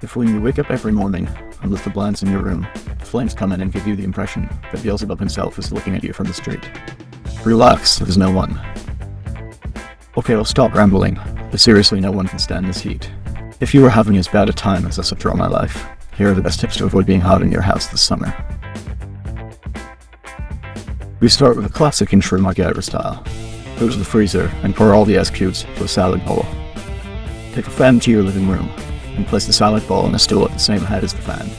If when you wake up every morning and lift the blinds in your room, flames come in and give you the impression that Beelzebub himself is looking at you from the street. Relax, there's no one. Okay, I'll stop rambling, but seriously no one can stand this heat. If you are having as bad a time as suffer all my life, here are the best tips to avoid being hot in your house this summer. We start with a classic intro MacGyver style. Go to the freezer and pour all the ice cubes to a salad bowl. Take a fan to your living room and place the salad bowl on a stool at the same height as the fan.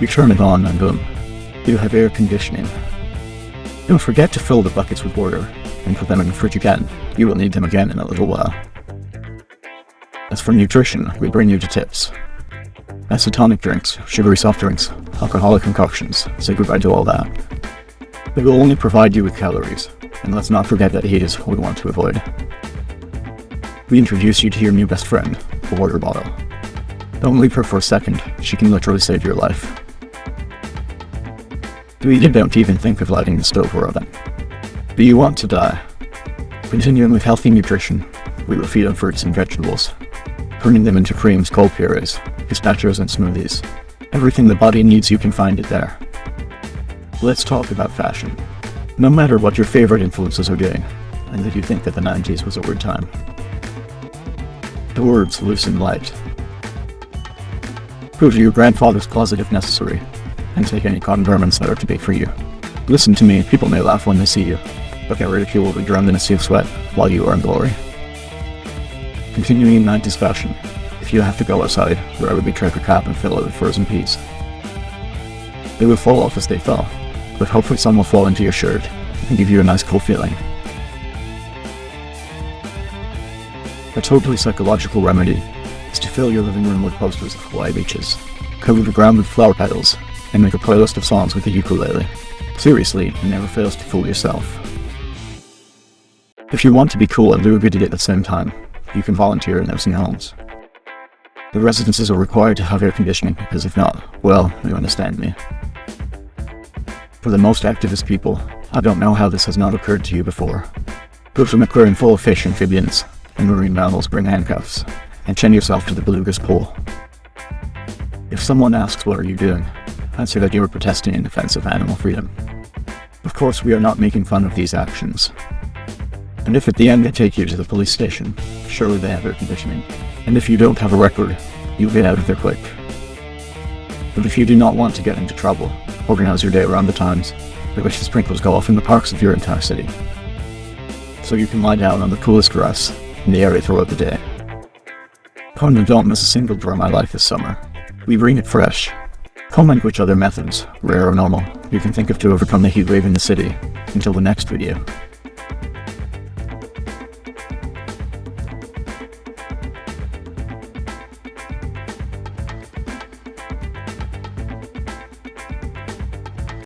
You turn it on and boom, you have air conditioning. Don't forget to fill the buckets with water and put them in the fridge again. You will need them again in a little while. As for nutrition, we bring you to tips. Isotonic drinks, sugary soft drinks, alcoholic concoctions, say goodbye to all that. They will only provide you with calories, and let's not forget that heat is what we want to avoid. We introduce you to your new best friend, the water bottle. Don't leave her for a second, she can literally save your life. We don't even think of lighting the stove or oven. Do you want to die? Continuing with healthy nutrition, we will feed on fruits and vegetables, turning them into creams, cold purees, pistachios and smoothies. Everything the body needs you can find it there. Let's talk about fashion. No matter what your favorite influences are doing, and if you think that the 90s was a weird time. The words loose and light. Go to your grandfather's closet if necessary, and take any cotton garments that are too big for you. Listen to me, people may laugh when they see you, but get ridicule will be drowned in a sea of sweat while you are in glory. Continuing in 90s fashion, if you have to go outside, wear a big trucker cap and fill it with frozen peas. They will fall off as they fell, but hopefully some will fall into your shirt and give you a nice cool feeling. A totally psychological remedy is to fill your living room with posters of Hawaii beaches, cover the ground with flower petals, and make a playlist of songs with the ukulele. Seriously, it never fails to fool yourself. If you want to be cool and do a good deed at the same time, you can volunteer in nursing homes. The residences are required to have air conditioning because if not, well, you understand me. For the most activist people, I don't know how this has not occurred to you before. To an aquarium full of fish, amphibians, and marine mammals bring handcuffs, and chain yourself to the beluga's pool. If someone asks what are you doing, answer that you are protesting in defense of animal freedom. Of course we are not making fun of these actions. And if at the end they take you to the police station, surely they have air conditioning. And if you don't have a record, you'll get out of there quick. But if you do not want to get into trouble, organize your day around the times at which the sprinklers go off in the parks of your entire city. So you can lie down on the coolest grass in the area throughout the day. And don't miss a single Draw My Life this summer. We bring it fresh. Comment which other methods, rare or normal, you can think of to overcome the heat wave in the city. Until the next video.